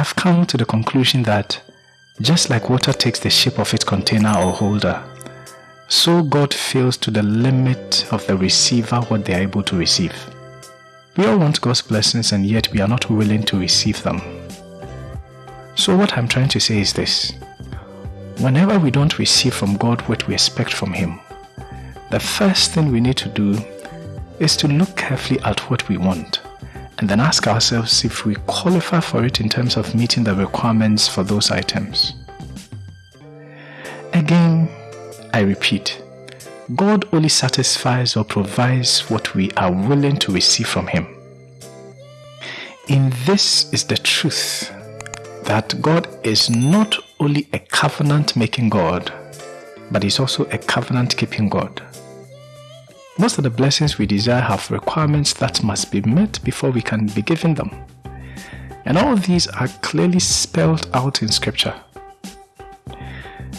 have come to the conclusion that just like water takes the shape of its container or holder, so God fills to the limit of the receiver what they are able to receive. We all want God's blessings and yet we are not willing to receive them. So what I'm trying to say is this. Whenever we don't receive from God what we expect from Him, the first thing we need to do is to look carefully at what we want and then ask ourselves if we qualify for it in terms of meeting the requirements for those items. Again, I repeat, God only satisfies or provides what we are willing to receive from Him. In this is the truth that God is not only a covenant making God, but He's also a covenant keeping God. Most of the blessings we desire have requirements that must be met before we can be given them. And all these are clearly spelled out in scripture.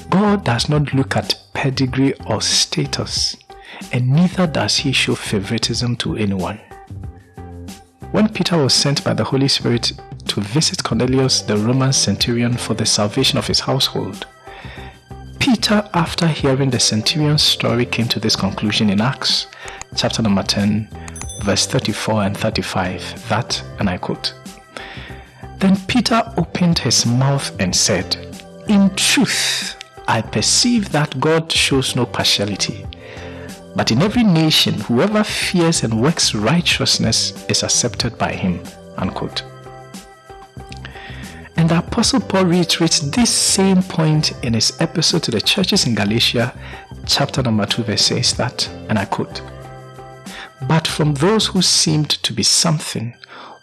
God does not look at pedigree or status, and neither does he show favoritism to anyone. When Peter was sent by the Holy Spirit to visit Cornelius, the Roman centurion, for the salvation of his household, Peter, after hearing the centurion's story, came to this conclusion in Acts chapter number 10, verse 34 and 35. That, and I quote, Then Peter opened his mouth and said, In truth, I perceive that God shows no partiality. But in every nation, whoever fears and works righteousness is accepted by him. Unquote. And the Apostle Paul reiterates this same point in his epistle to the churches in Galatia, chapter number 2, verse says that, and I quote, But from those who seemed to be something,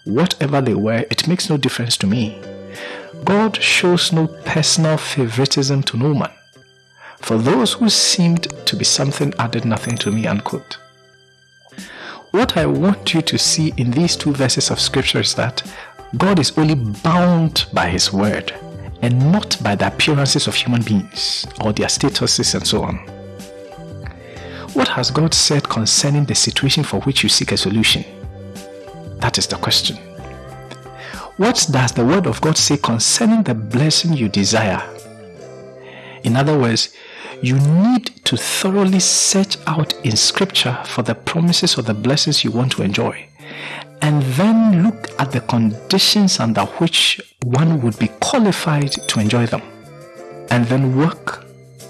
whatever they were, it makes no difference to me. God shows no personal favoritism to no man. For those who seemed to be something added nothing to me, unquote. What I want you to see in these two verses of scripture is that God is only bound by his word and not by the appearances of human beings or their statuses and so on. What has God said concerning the situation for which you seek a solution? That is the question. What does the word of God say concerning the blessing you desire? In other words, you need to thoroughly search out in scripture for the promises or the blessings you want to enjoy and then look at the conditions under which one would be qualified to enjoy them and then work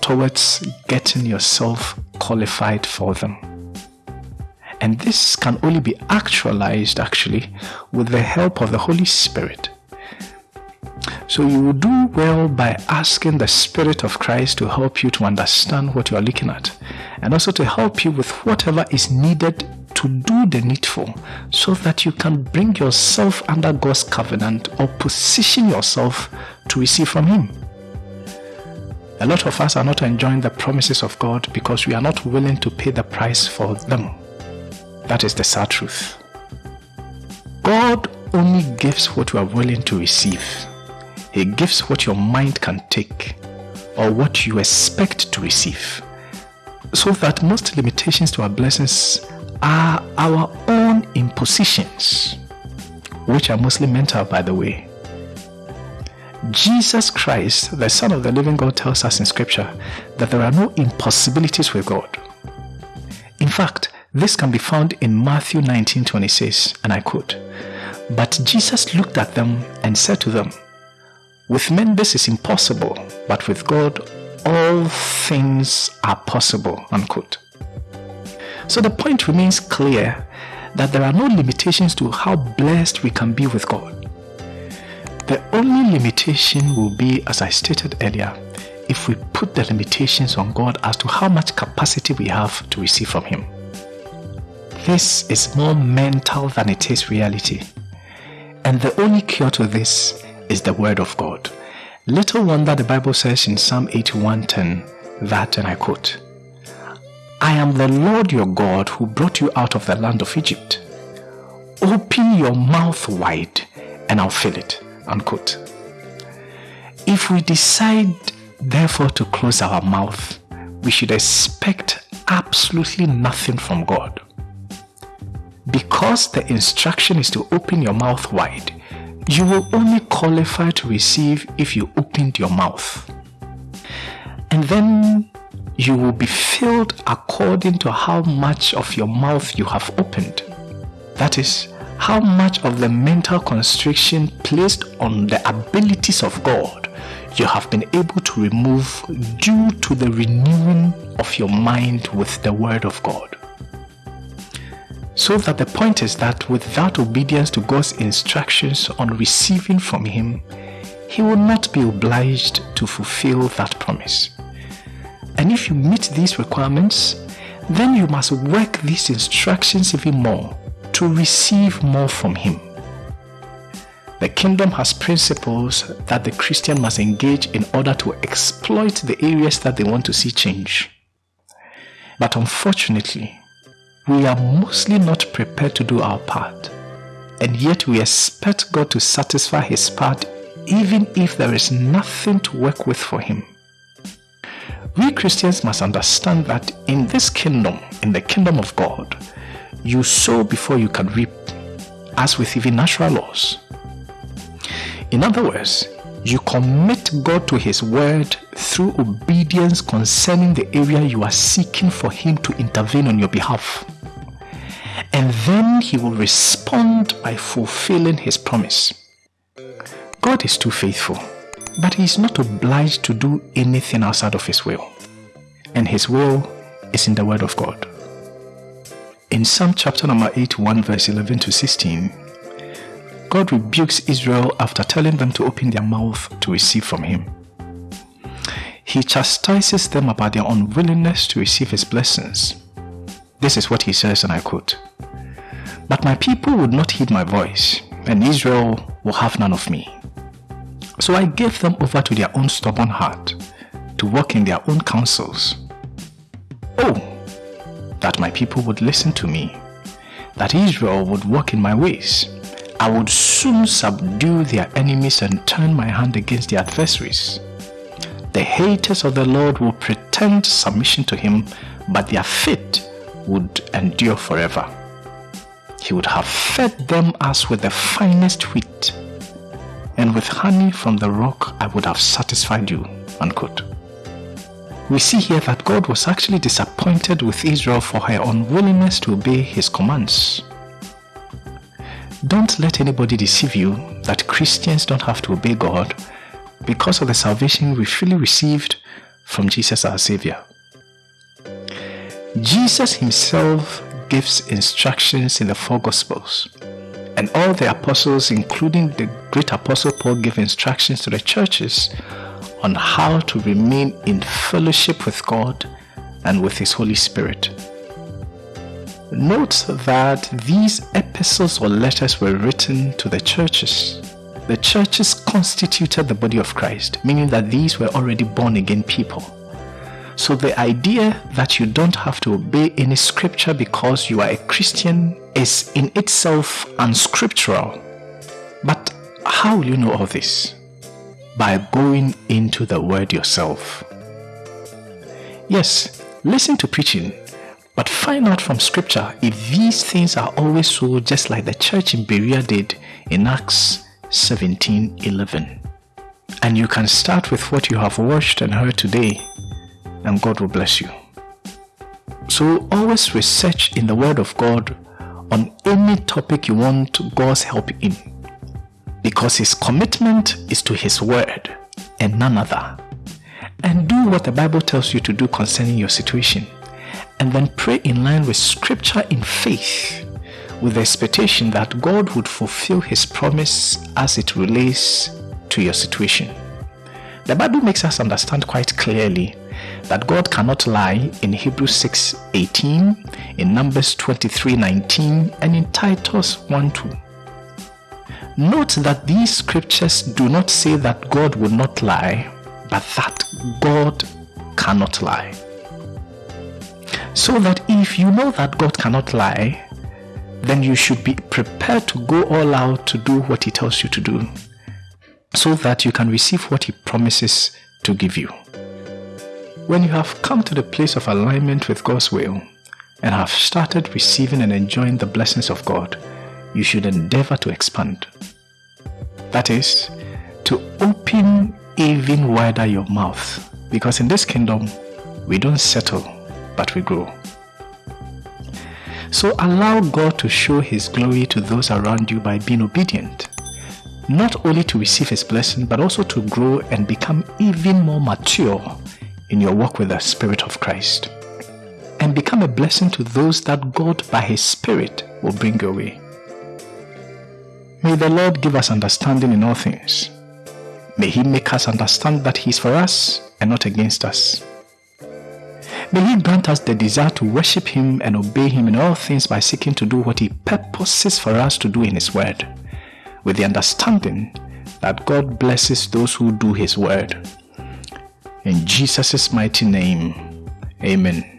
towards getting yourself qualified for them. And this can only be actualized actually with the help of the Holy Spirit. So you will do well by asking the Spirit of Christ to help you to understand what you are looking at and also to help you with whatever is needed to do the needful so that you can bring yourself under God's covenant or position yourself to receive from Him. A lot of us are not enjoying the promises of God because we are not willing to pay the price for them. That is the sad truth. God only gives what you are willing to receive. He gives what your mind can take or what you expect to receive. So that most limitations to our blessings are our own impositions, which are mostly mental, by the way. Jesus Christ, the Son of the living God, tells us in Scripture that there are no impossibilities with God. In fact, this can be found in Matthew 19 26, and I quote, But Jesus looked at them and said to them, With men this is impossible, but with God all things are possible. Unquote. So the point remains clear that there are no limitations to how blessed we can be with God. The only limitation will be, as I stated earlier, if we put the limitations on God as to how much capacity we have to receive from Him. This is more mental than it is reality. And the only cure to this is the Word of God. Little wonder the Bible says in Psalm 81:10 that, and I quote, I am the Lord your God who brought you out of the land of Egypt. Open your mouth wide and I'll fill it. Unquote. If we decide therefore to close our mouth, we should expect absolutely nothing from God. Because the instruction is to open your mouth wide, You will only qualify to receive if you opened your mouth. And then you will be filled according to how much of your mouth you have opened. That is, how much of the mental constriction placed on the abilities of God you have been able to remove due to the renewing of your mind with the Word of God. So that the point is that without obedience to God's instructions on receiving from Him, He will not be obliged to fulfill that promise. And if you meet these requirements, then you must work these instructions even more to receive more from Him. The kingdom has principles that the Christian must engage in order to exploit the areas that they want to see change. But unfortunately, we are mostly not prepared to do our part. And yet we expect God to satisfy his part even if there is nothing to work with for him. We Christians must understand that in this kingdom, in the kingdom of God, you sow before you can reap, as with even natural laws. In other words, you commit God to His word through obedience concerning the area you are seeking for Him to intervene on your behalf. And then He will respond by fulfilling His promise. God is too faithful, but He is not obliged to do anything outside of His will. And His will is in the Word of God. In Psalm chapter number 81, verse 11 to 16, God rebukes Israel after telling them to open their mouth to receive from Him. He chastises them about their unwillingness to receive His blessings. This is what He says, and I quote But my people would not heed my voice, and Israel will have none of me. So I gave them over to their own stubborn heart, to walk in their own counsels. Oh, that my people would listen to me, that Israel would walk in my ways I would soon subdue their enemies and turn my hand against their adversaries. The haters of the Lord will pretend submission to him, but their fate would endure forever. He would have fed them as with the finest wheat, and with honey from the rock I would have satisfied you. Unquote. We see here that God was actually disappointed with Israel for her unwillingness to obey his commands. Don't let anybody deceive you that Christians don't have to obey God because of the salvation we freely received from Jesus our Savior. Jesus himself gives instructions in the four Gospels, and all the apostles, including the great apostle Paul, give instructions to the churches on how to remain in fellowship with God and with His Holy Spirit. Note that these epistles or letters were written to the churches. The churches constituted the body of Christ, meaning that these were already born again people. So the idea that you don't have to obey any scripture because you are a Christian is in itself unscriptural. But how will you know all this? By going into the word yourself. Yes, listen to preaching but find out from scripture if these things are always so just like the church in Berea did in Acts 17 11. And you can start with what you have watched and heard today, and God will bless you. So always research in the Word of God on any topic you want God's help in. Because His commitment is to His Word and none other. And do what the Bible tells you to do concerning your situation and then pray in line with scripture in faith with the expectation that God would fulfill his promise as it relates to your situation. The Bible makes us understand quite clearly that God cannot lie in Hebrews 6:18, in Numbers 23:19, and in Titus 1:2. Note that these scriptures do not say that God will not lie, but that God cannot lie. So that if you know that God cannot lie, then you should be prepared to go all out to do what He tells you to do, so that you can receive what He promises to give you. When you have come to the place of alignment with God's will and have started receiving and enjoying the blessings of God, you should endeavor to expand. That is, to open even wider your mouth. Because in this kingdom, we don't settle, but we grow. So allow God to show His glory to those around you by being obedient. Not only to receive His blessing, but also to grow and become even more mature in your walk with the Spirit of Christ. And become a blessing to those that God by His Spirit will bring your way. May the Lord give us understanding in all things. May He make us understand that He is for us and not against us. May He grant us the desire to worship Him and obey Him in all things by seeking to do what He purposes for us to do in His Word, with the understanding that God blesses those who do His Word. In Jesus' mighty name, Amen.